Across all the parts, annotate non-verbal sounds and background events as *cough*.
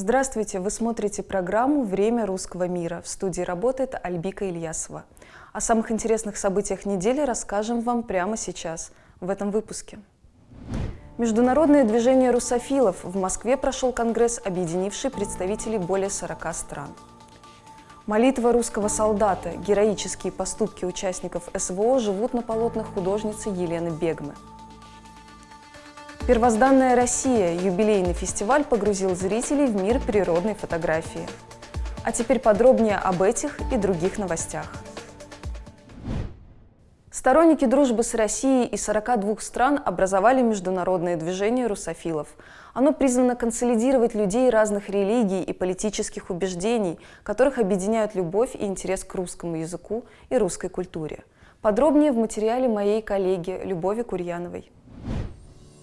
Здравствуйте! Вы смотрите программу «Время русского мира». В студии работает Альбика Ильясова. О самых интересных событиях недели расскажем вам прямо сейчас, в этом выпуске. Международное движение русофилов. В Москве прошел конгресс, объединивший представителей более 40 стран. Молитва русского солдата. Героические поступки участников СВО живут на полотнах художницы Елены Бегмы. Первозданная Россия. Юбилейный фестиваль погрузил зрителей в мир природной фотографии. А теперь подробнее об этих и других новостях. Сторонники дружбы с Россией и 42 стран образовали международное движение русофилов. Оно призвано консолидировать людей разных религий и политических убеждений, которых объединяют любовь и интерес к русскому языку и русской культуре. Подробнее в материале моей коллеги Любови Курьяновой.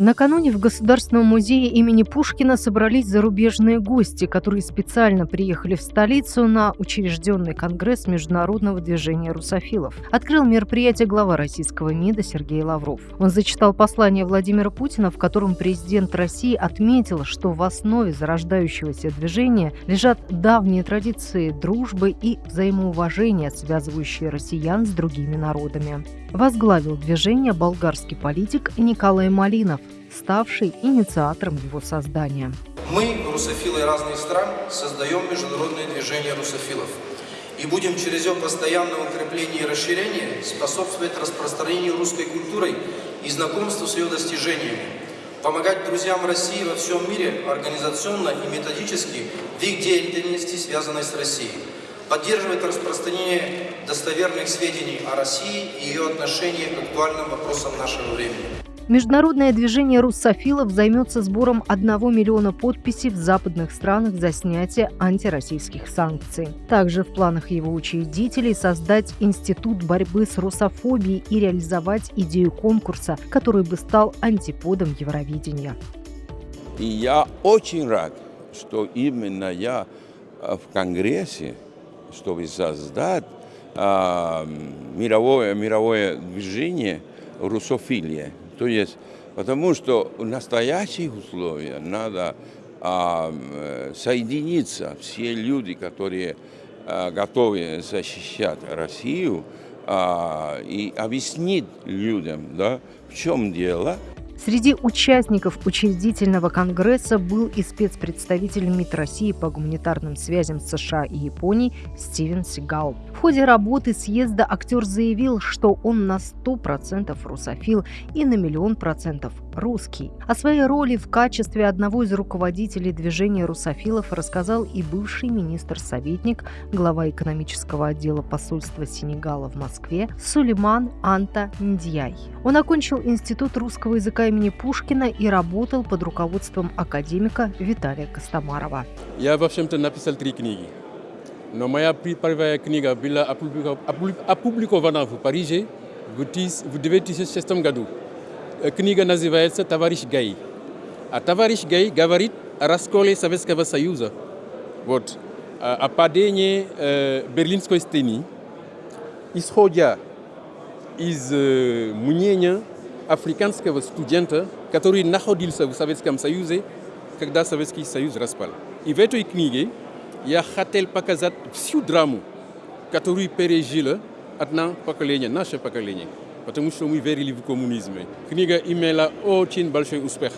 Накануне в Государственном музее имени Пушкина собрались зарубежные гости, которые специально приехали в столицу на учрежденный конгресс Международного движения русофилов. Открыл мероприятие глава российского МИДа Сергей Лавров. Он зачитал послание Владимира Путина, в котором президент России отметил, что в основе зарождающегося движения лежат давние традиции дружбы и взаимоуважения, связывающие россиян с другими народами. Возглавил движение болгарский политик Николай Малинов, ставший инициатором его создания. Мы, русофилы разных стран, создаем международное движение русофилов и будем через его постоянное укрепление и расширение способствовать распространению русской культуры и знакомству с ее достижениями, помогать друзьям России во всем мире организационно и методически в их деятельности, связанной с Россией, поддерживать распространение достоверных сведений о России и ее отношении к актуальным вопросам нашего времени. Международное движение руссофилов займется сбором 1 миллиона подписей в западных странах за снятие антироссийских санкций. Также в планах его учредителей создать институт борьбы с русофобией и реализовать идею конкурса, который бы стал антиподом Евровидения. И я очень рад, что именно я э, в Конгрессе, чтобы создать а, мировое, мировое движение русофилия. То есть, потому что в настоящих условиях надо а, соединиться, все люди, которые а, готовы защищать Россию, а, и объяснить людям, да, в чем дело, Среди участников учредительного конгресса был и спецпредставитель МИД России по гуманитарным связям США и Японии Стивен Сигал. В ходе работы съезда актер заявил, что он на 100% русофил и на миллион процентов русский. О своей роли в качестве одного из руководителей движения русофилов рассказал и бывший министр-советник, глава экономического отдела посольства Сенегала в Москве Сулейман Анта Ндьяй. Он окончил Институт русского языка имени Пушкина и работал под руководством академика Виталия Костомарова. Я, в общем-то, написал три книги. Но моя первая книга была опубликована в Париже в 1996 году. Книга называется «Товарищ Гай». А товарищ Гай говорит о расколе Советского Союза. Вот. О падении э, Берлинской стены, исходя из э, мнения африканского студента, который находился в Советском Союзе, когда Советский Союз распал. И в этой книге я хотел показать всю драму, которую пережило одно поколение, наше поколение. Потому что мы верили в коммунизм. Книга имела очень большой успех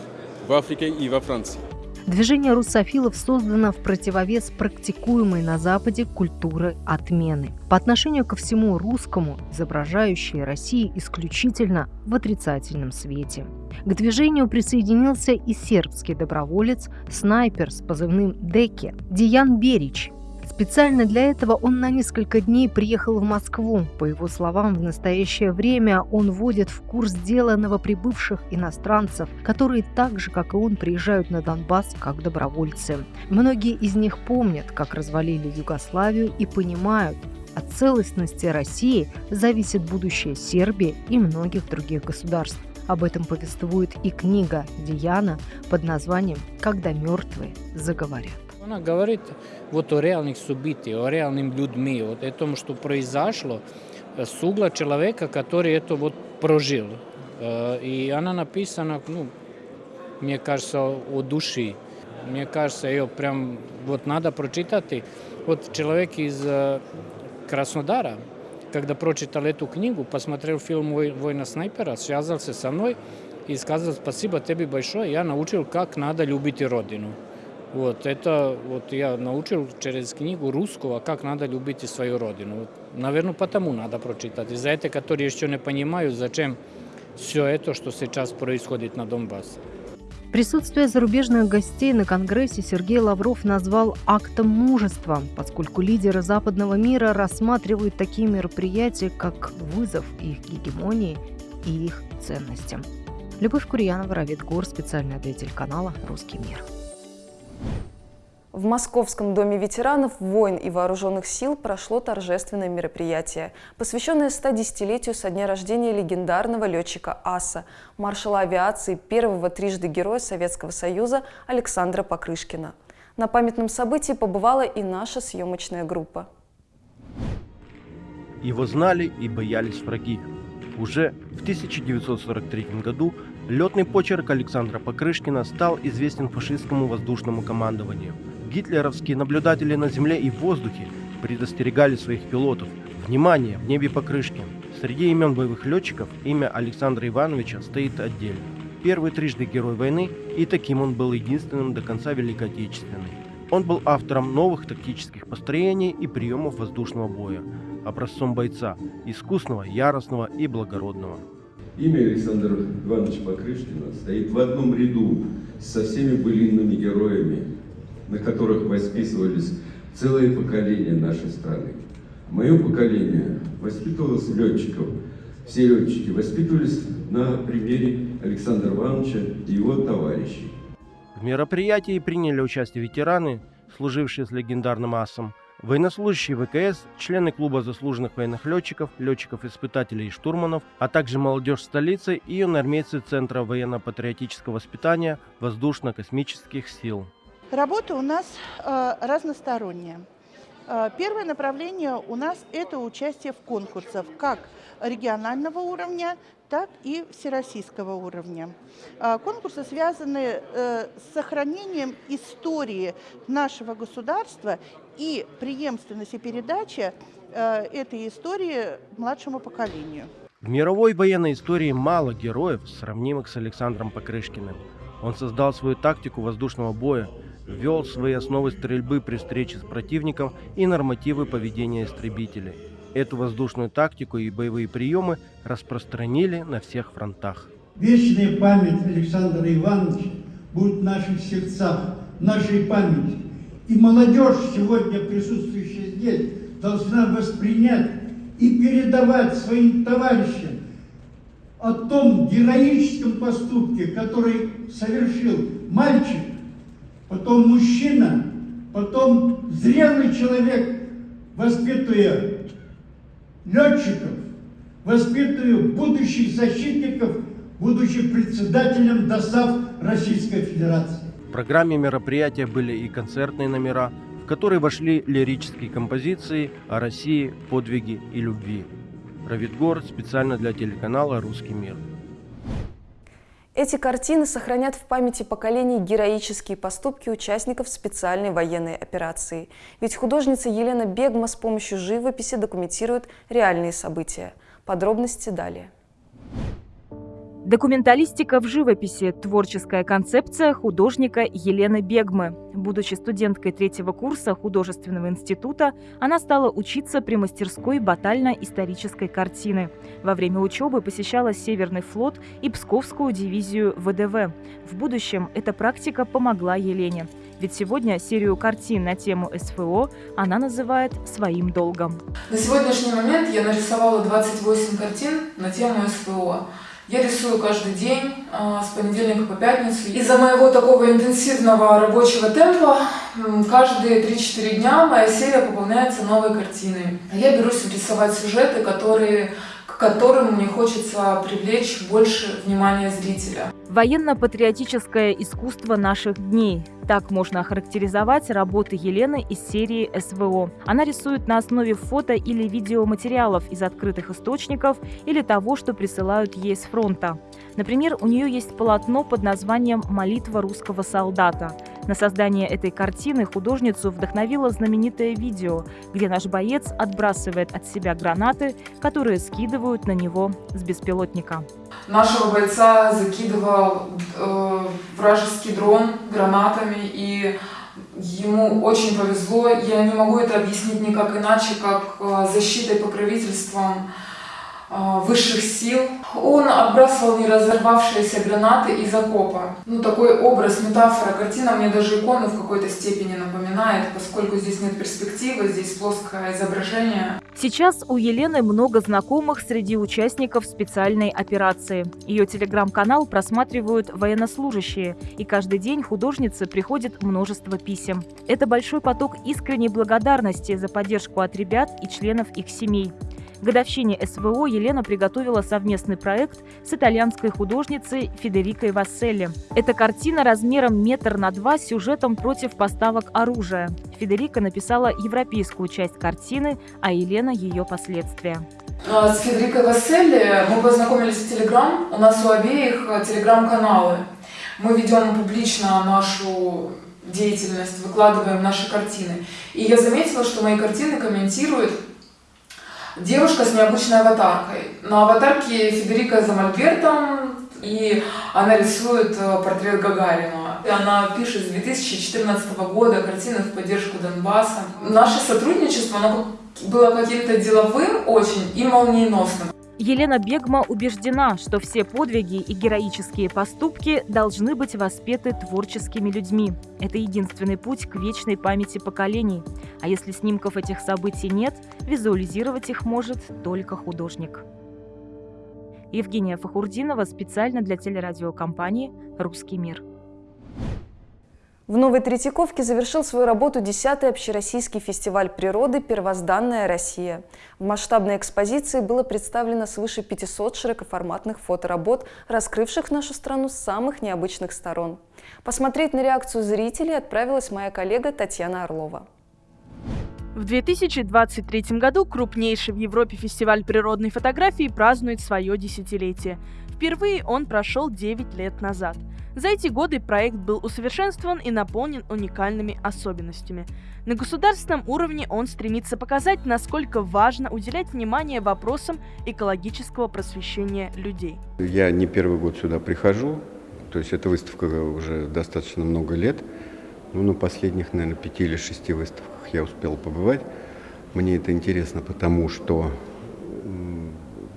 в Африке и во Франции. Движение русофилов создано в противовес практикуемой на Западе культуры отмены. По отношению ко всему русскому, изображающей России исключительно в отрицательном свете. К движению присоединился и сербский доброволец, снайпер с позывным Деке Диан Берич, Специально для этого он на несколько дней приехал в Москву. По его словам, в настоящее время он вводит в курс дела новоприбывших иностранцев, которые так же, как и он, приезжают на Донбасс как добровольцы. Многие из них помнят, как развалили Югославию и понимают, от целостности России зависит будущее Сербии и многих других государств. Об этом повествует и книга Диана под названием «Когда мертвые заговорят». Она говорит вот о реальных событиях, о реальным людьми, вот о том, что произошло с угла человека, который это вот прожил. И она написана, ну, мне кажется, о душе. Мне кажется, ее прям вот надо прочитать. Вот человек из э, Краснодара, когда прочитал эту книгу, посмотрел фильм «Война снайпера», связался со мной и сказал спасибо тебе большое, я научил, как надо любить родину. Вот, это вот я научил через книгу русского, как надо любить свою родину. Вот, наверное, потому надо прочитать. И за это, которые еще не понимают, зачем все это, что сейчас происходит на Донбассе. Присутствие зарубежных гостей на Конгрессе Сергей Лавров назвал актом мужества, поскольку лидеры западного мира рассматривают такие мероприятия как вызов их гегемонии и их ценностям. Любовь Курьянова, Равид Гор, специальный для телеканала «Русский мир». В Московском доме ветеранов войн и вооруженных сил прошло торжественное мероприятие, посвященное 110-летию со дня рождения легендарного летчика АСА, маршала авиации первого трижды Героя Советского Союза Александра Покрышкина. На памятном событии побывала и наша съемочная группа. Его знали и боялись враги. Уже в 1943 году летный почерк Александра Покрышкина стал известен фашистскому воздушному командованию – Гитлеровские наблюдатели на земле и в воздухе предостерегали своих пилотов. Внимание, в небе Покрышкин. Среди имен боевых летчиков имя Александра Ивановича стоит отдельно. Первый трижды герой войны, и таким он был единственным до конца Великой Отечественной. Он был автором новых тактических построений и приемов воздушного боя, образцом бойца, искусного, яростного и благородного. Имя Александра Ивановича Покрышкина стоит в одном ряду со всеми былинными героями на которых воспитывались целые поколения нашей страны. Мое поколение воспитывалось летчиков. Все летчики воспитывались на примере Александра Ивановича и его товарищей. В мероприятии приняли участие ветераны, служившие с легендарным асом, военнослужащие ВКС, члены клуба заслуженных военных летчиков, летчиков-испытателей и штурманов, а также молодежь столицы и юноармейцы Центра военно-патриотического воспитания воздушно-космических сил. Работа у нас э, разносторонняя. Э, первое направление у нас это участие в конкурсах как регионального уровня, так и всероссийского уровня. Э, конкурсы связаны э, с сохранением истории нашего государства и преемственности передачи этой истории младшему поколению. В мировой военной истории мало героев, сравнимых с Александром Покрышкиным. Он создал свою тактику воздушного боя, ввел свои основы стрельбы при встрече с противником и нормативы поведения истребителей. Эту воздушную тактику и боевые приемы распространили на всех фронтах. Вечная память Александра Ивановича будет в наших сердцах, нашей памяти. И молодежь, сегодня присутствующая здесь, должна воспринять и передавать своим товарищам о том героическом поступке, который совершил мальчик, потом мужчина, потом зрелый человек, воспитывая летчиков, воспитывая будущих защитников, будучи председателем ДОСАВ Российской Федерации. В программе мероприятия были и концертные номера, в которые вошли лирические композиции о России, подвиге и любви. Равидгор специально для телеканала «Русский мир». Эти картины сохранят в памяти поколений героические поступки участников специальной военной операции. Ведь художница Елена Бегма с помощью живописи документирует реальные события. Подробности далее. Документалистика в живописи – творческая концепция художника Елены Бегмы. Будучи студенткой третьего курса художественного института, она стала учиться при мастерской батально-исторической картины. Во время учебы посещала Северный флот и Псковскую дивизию ВДВ. В будущем эта практика помогла Елене. Ведь сегодня серию картин на тему СФО она называет своим долгом. На сегодняшний момент я нарисовала 28 картин на тему СФО. Я рисую каждый день, а, с понедельника по пятницу. Из-за моего такого интенсивного рабочего темпа каждые 3-4 дня моя серия пополняется новой картиной. Я берусь рисовать сюжеты, которые к которым мне хочется привлечь больше внимания зрителя. Военно-патриотическое искусство наших дней. Так можно охарактеризовать работы Елены из серии СВО. Она рисует на основе фото или видеоматериалов из открытых источников или того, что присылают ей с фронта. Например, у нее есть полотно под названием «Молитва русского солдата». На создание этой картины художницу вдохновило знаменитое видео, где наш боец отбрасывает от себя гранаты, которые скидывают на него с беспилотника. Нашего бойца закидывал э, вражеский дрон гранатами, и ему очень повезло. Я не могу это объяснить никак иначе, как э, защитой, покровительством высших сил. Он отбрасывал неразорвавшиеся гранаты из окопа. Ну, такой образ, метафора, картина мне даже икону в какой-то степени напоминает, поскольку здесь нет перспективы, здесь плоское изображение. Сейчас у Елены много знакомых среди участников специальной операции. Ее телеграм-канал просматривают военнослужащие, и каждый день художнице приходит множество писем. Это большой поток искренней благодарности за поддержку от ребят и членов их семей. К годовщине СВО Елена приготовила совместный проект с итальянской художницей Федерикой Васселли. Эта картина размером метр на два с сюжетом против поставок оружия. Федерика написала европейскую часть картины, а Елена ее последствия. А, с Федерикой Васселли мы познакомились в Телеграм. У нас у обеих э, Телеграм-каналы. Мы ведем публично нашу деятельность, выкладываем наши картины. И я заметила, что мои картины комментируют девушка с необычной аватаркой. На аватарке Федерика за мольбертом, и она рисует э, портрет Гагарина. И она пишет с 2014 года картины в поддержку Донбасса. Наше сотрудничество оно было каким-то деловым очень и молниеносным. Елена Бегма убеждена, что все подвиги и героические поступки должны быть воспеты творческими людьми. Это единственный путь к вечной памяти поколений. А если снимков этих событий нет, визуализировать их может только художник. Евгения Фахурдинова специально для телерадиокомпании «Русский мир». В Новой Третьяковке завершил свою работу 10-й общероссийский фестиваль природы «Первозданная Россия». В масштабной экспозиции было представлено свыше 500 широкоформатных фоторабот, раскрывших нашу страну с самых необычных сторон. Посмотреть на реакцию зрителей отправилась моя коллега Татьяна Орлова. В 2023 году крупнейший в Европе фестиваль природной фотографии празднует свое десятилетие. Впервые он прошел 9 лет назад – за эти годы проект был усовершенствован и наполнен уникальными особенностями. На государственном уровне он стремится показать, насколько важно уделять внимание вопросам экологического просвещения людей. Я не первый год сюда прихожу, то есть эта выставка уже достаточно много лет. Ну, на последних, наверное, пяти или шести выставках я успел побывать. Мне это интересно, потому что,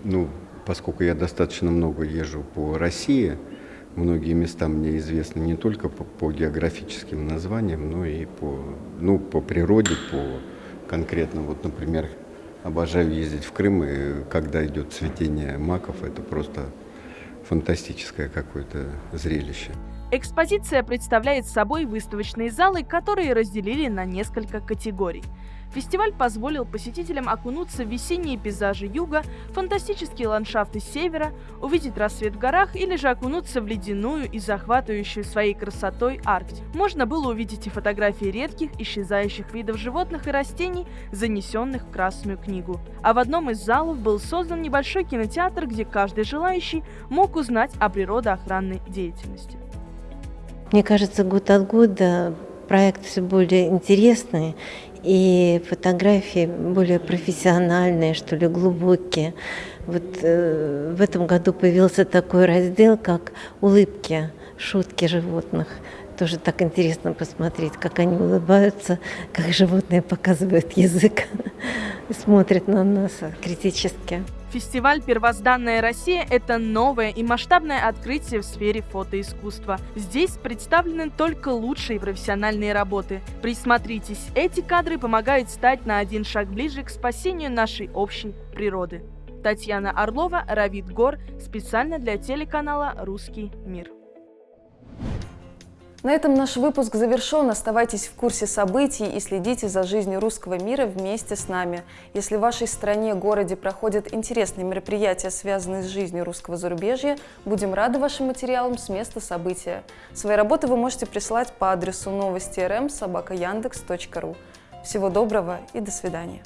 ну, поскольку я достаточно много езжу по России, Многие места мне известны не только по, по географическим названиям, но и по, ну, по природе, по конкретно, вот, например, обожаю ездить в Крым, и когда идет цветение маков, это просто фантастическое какое-то зрелище. Экспозиция представляет собой выставочные залы, которые разделили на несколько категорий – Фестиваль позволил посетителям окунуться в весенние пейзажи юга, фантастические ландшафты севера, увидеть рассвет в горах или же окунуться в ледяную и захватывающую своей красотой Арктику. Можно было увидеть и фотографии редких, исчезающих видов животных и растений, занесенных в Красную книгу. А в одном из залов был создан небольшой кинотеатр, где каждый желающий мог узнать о природоохранной деятельности. Мне кажется, год от года проект все более интересный, и фотографии более профессиональные, что ли, глубокие. Вот э, в этом году появился такой раздел, как улыбки, шутки животных. Тоже так интересно посмотреть, как они улыбаются, как животные показывают язык *laughs* смотрят на нас критически. Фестиваль «Первозданная Россия» — это новое и масштабное открытие в сфере фотоискусства. Здесь представлены только лучшие профессиональные работы. Присмотритесь, эти кадры помогают стать на один шаг ближе к спасению нашей общей природы. Татьяна Орлова, Равид Гор, специально для телеканала «Русский мир». На этом наш выпуск завершен. Оставайтесь в курсе событий и следите за жизнью русского мира вместе с нами. Если в вашей стране, городе проходят интересные мероприятия, связанные с жизнью русского зарубежья, будем рады вашим материалам с места события. Свои работы вы можете присылать по адресу новости рм собака Всего доброго и до свидания.